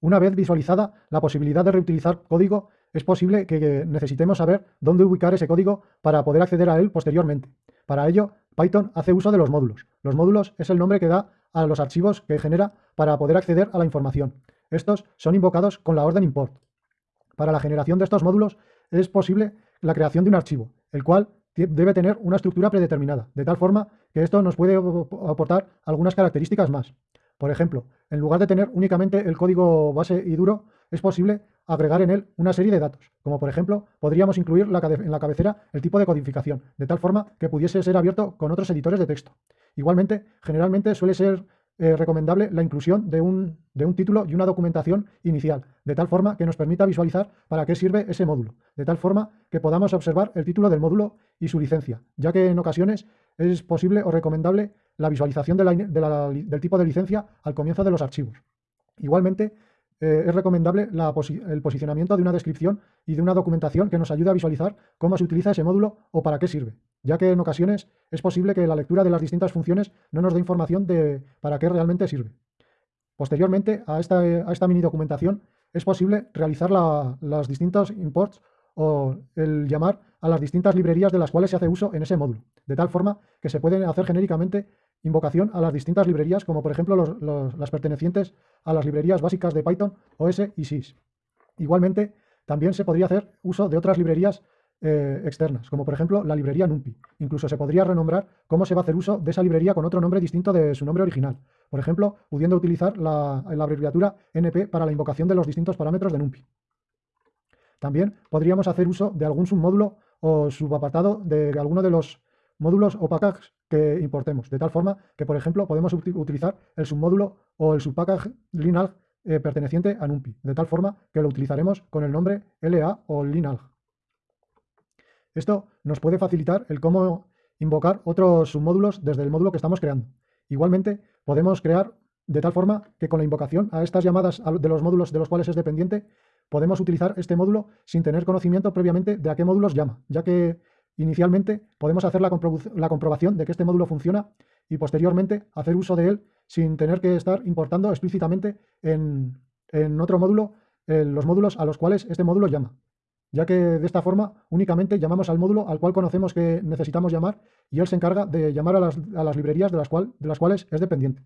Una vez visualizada la posibilidad de reutilizar código, es posible que necesitemos saber dónde ubicar ese código para poder acceder a él posteriormente. Para ello, Python hace uso de los módulos. Los módulos es el nombre que da a los archivos que genera para poder acceder a la información. Estos son invocados con la orden import. Para la generación de estos módulos es posible la creación de un archivo, el cual debe tener una estructura predeterminada, de tal forma que esto nos puede aportar algunas características más. Por ejemplo, en lugar de tener únicamente el código base y duro, es posible agregar en él una serie de datos, como por ejemplo, podríamos incluir en la cabecera el tipo de codificación, de tal forma que pudiese ser abierto con otros editores de texto. Igualmente, generalmente suele ser eh, recomendable la inclusión de un, de un título y una documentación inicial, de tal forma que nos permita visualizar para qué sirve ese módulo, de tal forma que podamos observar el título del módulo y su licencia, ya que en ocasiones es posible o recomendable la visualización del tipo de licencia al comienzo de los archivos. Igualmente, eh, es recomendable el posicionamiento de una descripción y de una documentación que nos ayude a visualizar cómo se utiliza ese módulo o para qué sirve, ya que en ocasiones es posible que la lectura de las distintas funciones no nos dé información de para qué realmente sirve. Posteriormente a esta, mini documentación es posible realizar las distintos imports o el llamar a las distintas librerías de las cuales se hace uso en ese módulo, de tal forma que se pueden hacer genéricamente invocación a las distintas librerías, como por ejemplo las pertenecientes a las librerías básicas de Python, OS y SYS. Igualmente, también se podría hacer uso de otras librerías eh, externas, como por ejemplo la librería NumPy. Incluso se podría renombrar cómo se va a hacer uso de esa librería con otro nombre distinto de su nombre original. Por ejemplo, pudiendo utilizar la, la abreviatura NP para la invocación de los distintos parámetros de NumPy. También podríamos hacer uso de algún submódulo o subapartado de alguno de los módulos o packages que importemos, de tal forma que, por ejemplo, podemos utilizar el submódulo o el subpackage linalg eh, perteneciente a NumPy, de tal forma que lo utilizaremos con el nombre LA o linalg. Esto nos puede facilitar el cómo invocar otros submódulos desde el módulo que estamos creando. Igualmente, podemos crear de tal forma que con la invocación a estas llamadas de los módulos de los cuales es dependiente, podemos utilizar este módulo sin tener conocimiento previamente de a qué módulos llama, ya que inicialmente podemos hacer la, comprobación de que este módulo funciona y posteriormente hacer uso de él sin tener que estar importando explícitamente en, otro módulo los módulos a los cuales este módulo llama, ya que de esta forma únicamente llamamos al módulo al cual conocemos que necesitamos llamar y él se encarga de llamar a las, librerías de las, de las cuales es dependiente.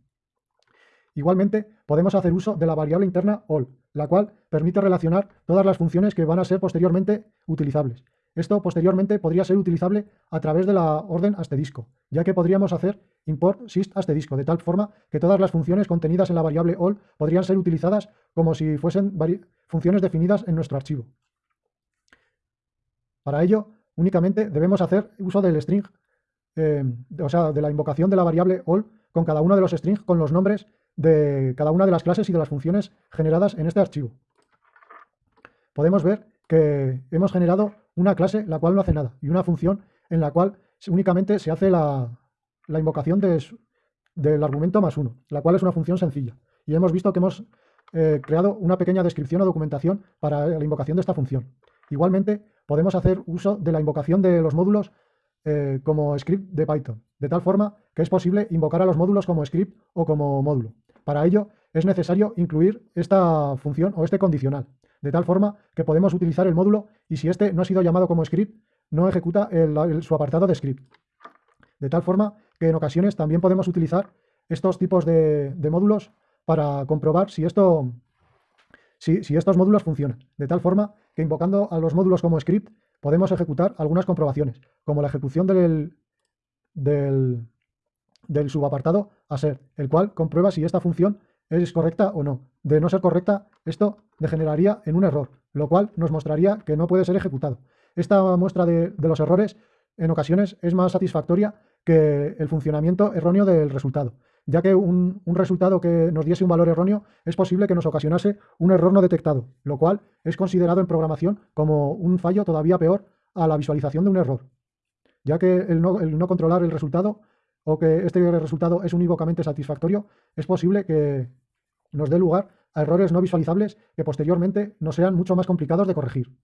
Igualmente, podemos hacer uso de la variable interna all, la cual permite relacionar todas las funciones que van a ser posteriormente utilizables. Esto posteriormente podría ser utilizable a través de la orden asterisco, ya que podríamos hacer import syst asterisco, de tal forma que todas las funciones contenidas en la variable all podrían ser utilizadas como si fuesen funciones definidas en nuestro archivo. Para ello, únicamente debemos hacer uso del string, eh, o sea, de la invocación de la variable all con cada uno de los strings con los nombres de cada una de las clases y de las funciones generadas en este archivo. Podemos ver que hemos generado una clase la cual no hace nada y una función en la cual únicamente se hace la, invocación del argumento más uno, la cual es una función sencilla. Y hemos visto que hemos eh, creado una pequeña descripción o documentación para la invocación de esta función. Igualmente, podemos hacer uso de la invocación de los módulos eh, como script de Python, de tal forma que es posible invocar a los módulos como script o como módulo. Para ello, es necesario incluir esta función o este condicional, de tal forma que podemos utilizar el módulo y si este no ha sido llamado como script, no ejecuta su apartado de script. De tal forma que en ocasiones también podemos utilizar estos tipos de, módulos para comprobar si, esto, si, estos módulos funcionan. De tal forma que invocando a los módulos como script podemos ejecutar algunas comprobaciones, como la ejecución del, del, del subapartado a ser, el cual comprueba si esta función es correcta o no. De no ser correcta, esto degeneraría en un error, lo cual nos mostraría que no puede ser ejecutado. Esta muestra de, los errores en ocasiones es más satisfactoria que el funcionamiento erróneo del resultado, ya que un, resultado que nos diese un valor erróneo es posible que nos ocasionase un error no detectado, lo cual es considerado en programación como un fallo todavía peor a la visualización de un error, ya que el no, el no controlar el resultado o que este resultado es unívocamente satisfactorio, es posible que nos dé lugar a errores no visualizables que posteriormente nos sean mucho más complicados de corregir.